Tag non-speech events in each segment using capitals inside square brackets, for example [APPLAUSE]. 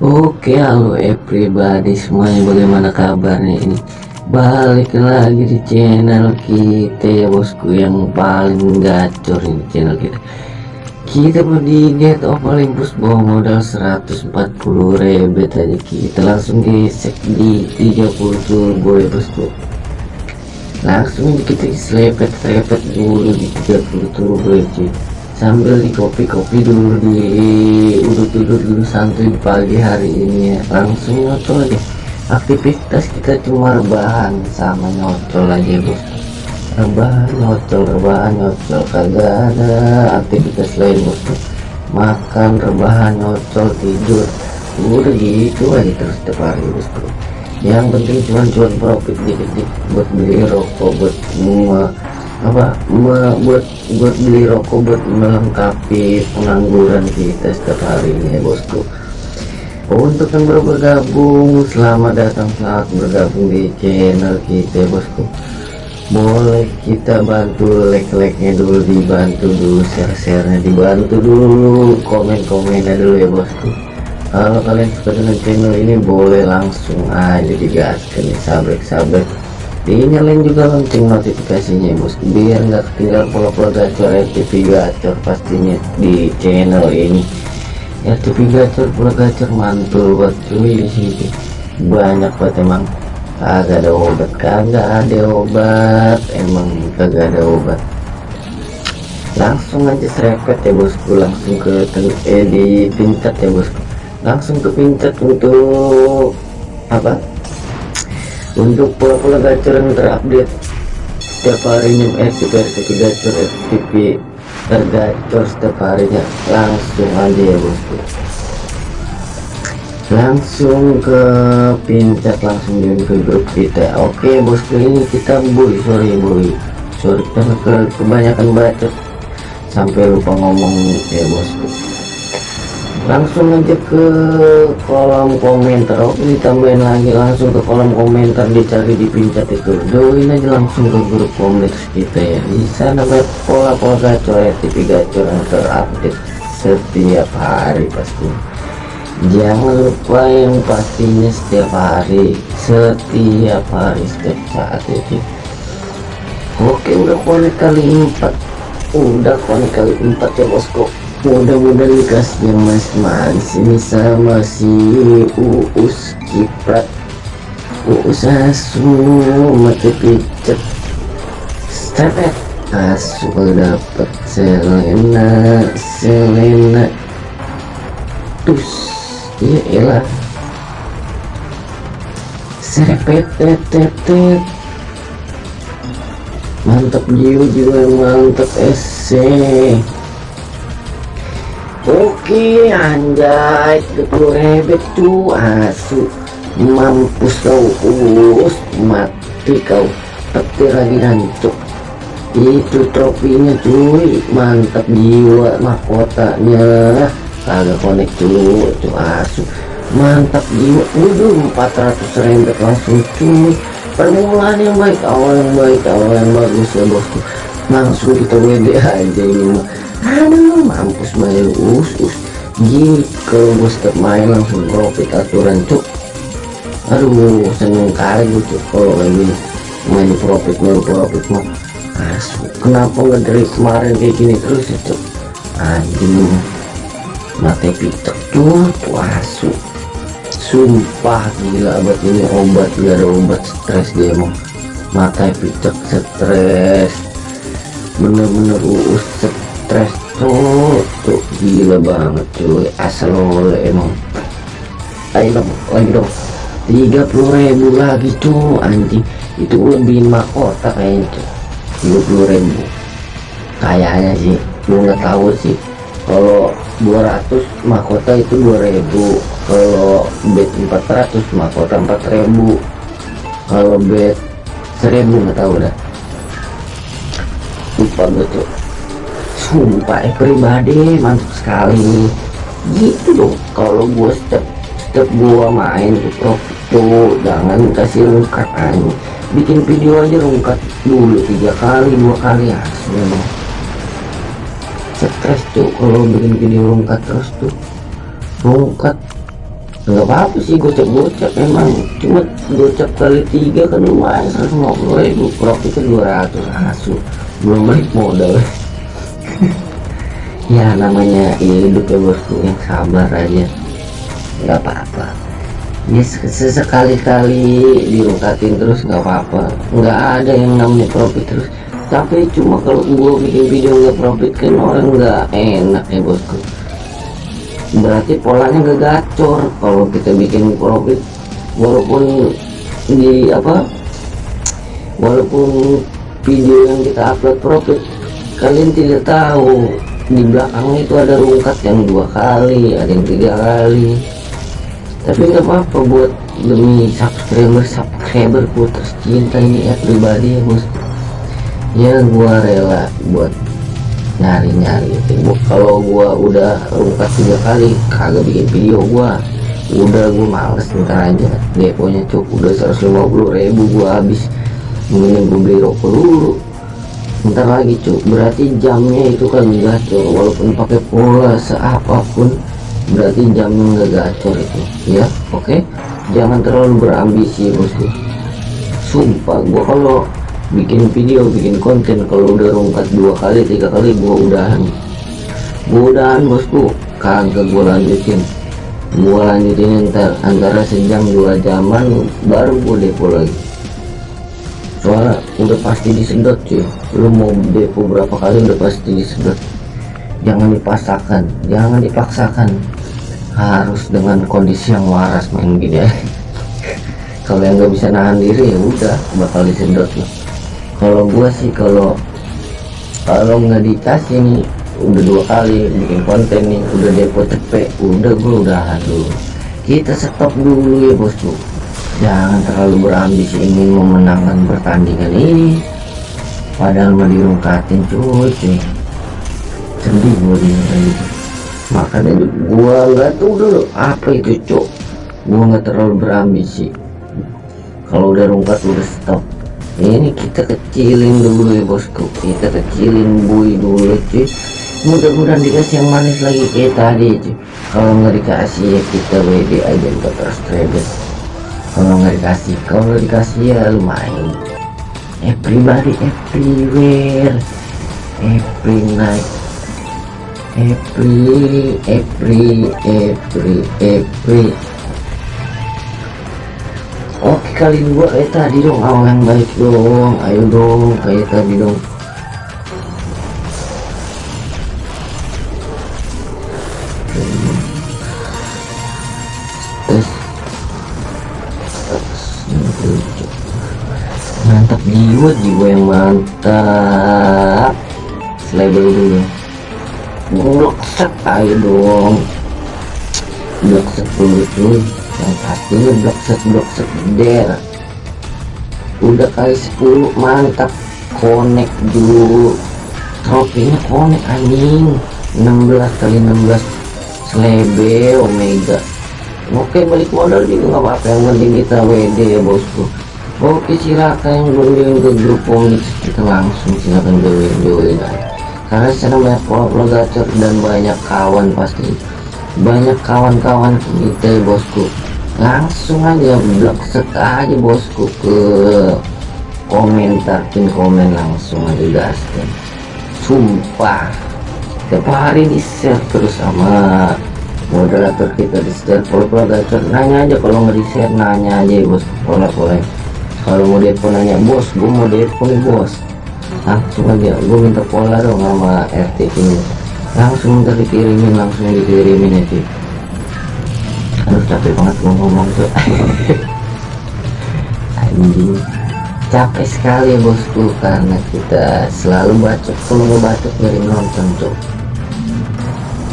Oke halo everybody semuanya bagaimana kabarnya ini? Balik lagi di channel kita ya bosku yang paling gacor ini channel kita. Kita mau di get of Olympus bawa modal 140 rebet aja. Kita langsung gesek di 30 turbo ya bosku. Langsung kita selepet-selepet dulu di 30 turbo ya sambil di kopi-kopi dulu di udut-udut dulu santuy pagi hari ini. Ya langsung nyocol aja. Aktivitas kita cuma rebahan sama nyocol aja bos rebahan nyocol rebahan nyocol kagak ada aktivitas lain bos makan rebahan nyocol tidur. Udah gitu aja terus setiap hari bos yang penting cuma cuan profit dikit-dikit buat beli rokok buat semua apa? Buat buat beli rokok buat melengkapi pengangguran kita setiap hari ini ya bosku. Untuk yang baru bergabung selamat datang selamat bergabung di channel kita ya bosku. Boleh kita bantu like-like-nya dulu dibantu dulu share-sharenya dibantu dulu komen-komennya dulu ya bosku. Kalau kalian suka dengan channel ini boleh langsung aja digaskan nih sabrek-sabrek dinyalain juga lonceng notifikasinya bos biar nggak ketinggalan pola-pola gacor RTV gacor pastinya di channel ini. RTV gacor pola gacor mantul buat cuy di sini. Banyak banget emang. Kagak ada obat kagak ada obat. Emang kagak ada obat. Langsung aja serepet ya bosku langsung ke eh di pincat ya bosku langsung ke pincat untuk apa untuk pola-pola gacor yang terupdate setiap harinya FTP FTP gacor FTP tergacor setiap harinya. Langsung aja ya bosku langsung ke pincat langsung join ke grup kita. Oke bosku ini kita boy sorry boy sorry ke kebanyakan bacot. Sampai lupa ngomong ya bosku langsung aja ke kolom komentar. Oke ditambahin lagi langsung ke kolom komentar dicari dipincat itu. Join aja langsung ke grup kompleks kita ya. Di sana banyak pola-pola gacor ya TV gacor yang terupdate setiap hari pasti. Jangan lupa yang pastinya setiap hari setiap hari setiap saat itu oke udah konek kali empat. Udah konek kali empat ya bosku mudah-mudahan dikasihnya mas mas. Ini sama si uus kiprat. Uus asu mati picet stepet asu dapet selena selena. Tus iya elah serepet tetet mantap jiwa jiwa mantap ese Oke anjay 30 rebet tuh asu. Mampus kau us mati kau. Petir lagi hancur itu trofinya cuy. Mantap jiwa mahkotanya. Kagak konek cuy tuh asu. Mantap jiwa. Udah 400 rebet langsung cuy. Permulaan yang baik awal yang baik awal yang bagus ya bosku langsung kita WD aja ini mah. Aduh mampus main us us. Gini kalau gue setiap main langsung profit aturan cuk. Aduh seneng kali gitu kalau gini main profit main profit mah. Asu kenapa nggak dari kemarin kayak gini terus cuk? Anjing mati pitek tuh tuh asu sumpah gila obat ini obat gak ada obat stres dia emang mata pitek stres bener-bener uus stres tuh tuh gila banget cuy. Asal oleh emang. Ayo dong lagi dong. 30.000 lagi tuh anjing itu lebihin mahkota kayaknya tuh 20.000 kayaknya sih gue nggak tahu sih. Kalau 200 mahkota itu 2000 kalau bet 400 mahkota 4000 kalau bet 1000 nggak tahu dah lupa betul. Sumpah eh, pribadi mantap sekali gitu dong kalau gue step step gue main tuh profit tuh jangan kasih rungkat aja bikin video aja rungkat dulu tiga kali dua kali ya memang stres tuh kalau bikin video rungkat terus tuh. Rungkat nggak apa-apa sih gocap-gocap emang cuma gocap kali tiga kan lumayan 150 ribu. Profitnya 200 asu belum balik modal. [LAUGHS] Ya namanya hidup ya bosku yang sabar aja. Nggak apa-apa. Ya sesekali-kali dirungkatin terus nggak apa-apa. Nggak ada yang namanya profit terus. Tapi cuma kalau gua bikin video nggak profit kan orang nggak enak ya bosku. Berarti polanya gak gacor. Kalau kita bikin profit walaupun di apa walaupun video yang kita upload profit. Kalian tidak tahu di belakangnya itu ada rungkat yang dua kali ada yang tiga kali. Tapi nggak apa-apa buat demi subscriber subscriber ku tercinta ini ya pribadi ya bos. Ya gua rela buat nyari-nyari kalau gua udah rungkat tiga kali kagak bikin video gua. Udah gua males ntar aja. Deponya cukup udah 150 ribu gua habis mending gua beli rokok dulu. Ntar lagi cuk. Berarti jamnya itu kan gacor. Walaupun pakai pola seapapun berarti jamnya nggak gacor itu. Ya oke? Okay? jangan terlalu berambisi bosku. Sumpah gua kalau bikin video bikin konten kalau udah rungkat dua kali tiga kali gua udahan. Gua udahan bosku. Kagak gua lanjutin. Gua lanjutin ntar antara sejam dua jaman baru gua depo lagi soalnya udah pasti disedot cuy. Lu mau depo berapa kali udah pasti disedot. Jangan dipaksakan jangan dipaksakan. Harus dengan kondisi yang waras main gini ya [LAUGHS] kalau yang nggak bisa nahan diri ya udah bakal disedot loh kalau gua sih kalau kalau nggak dikasih nih udah dua kali bikin konten nih udah depo cepet udah gua udahan dulu kita stop dulu ya bosku jangan terlalu berambisi ingin memenangkan pertandingan ini. Padahal mau dirungkatin cuy sedih gua gitu makanya gua nggak tahu dulu apa itu cuk. Gua nggak terlalu berambisi. Kalau udah rungkat udah stop. Ini kita kecilin dulu ya bosku. Kita kecilin bui dulu cuy. Mudah-mudahan dikasih yang manis lagi kayak tadi cuy. Kalau nggak dikasih ya kita WD aja buat terus kalau nggak dikasih kalau dikasih ya lumayan. Everybody everywhere every night every every every every Oke kali dua kayak tadi dong. Awal yang baik dong. Ayo dong kayak tadi dong. Mantap jiwa jiwa yang mantap. Label dulu blok set ayo dong. Blok set dulu cuy. Yang pastinya blok set blok set der. Udah kali 10 mantap. Connect dulu. Trofinya connect anjing. 16 kali 16 slebe omega. Oke balik modal juga nggak apa-apa. Yang penting kita WD ya bosku oke silakan yang ke grup komik. Kita langsung silakan join join. Karena sana banyak pola gacor dan banyak kawan pasti. Banyak kawan-kawan kita bosku. Langsung aja blok set aja bosku ke komentar pin komen langsung aja gaskan sumpah tiap hari di share terus sama moderator kita di share. Pola gacor nanya aja. Kalau di share nanya aja ya bos. Pola pola kalau mau depo nanya bos gue mau nih bos. Langsung aja gue minta pola dong sama RT ini. Langsung minta dikirimin langsung dikirimin ya aduh capek banget gue ngomong tuh. [LAUGHS] Anjing. Capek sekali bosku karena kita selalu bacot mau bacot dari nonton tuh.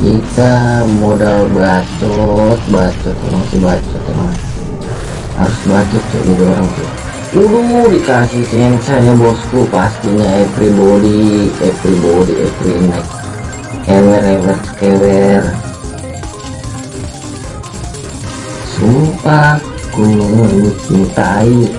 Kita modal bacot bacot si bacot emang. Harus bacot tuh jadi orang tuh Udah dikasih saya bosku pastinya everybody everybody every night. Ever ever ever sumpah ku mencintai.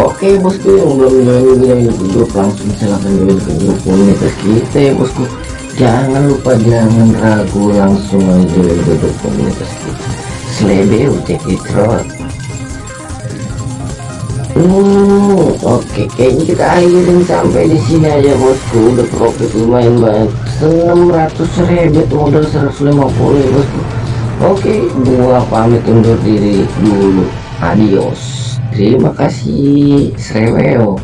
Oke bosku yang belum join video grup langsung silahkan join ke grup komunitas kita ya bosku jangan lupa jangan ragu langsung aja duduk komunitas kita. Selebeu cek it Hmm, oke kayaknya kita akhirin sampai di sini aja bosku. Udah profit lumayan banyak 600 ribu modal 150 ya bosku. Oke gua pamit undur diri dulu. Adios. Terima kasih. Sreweo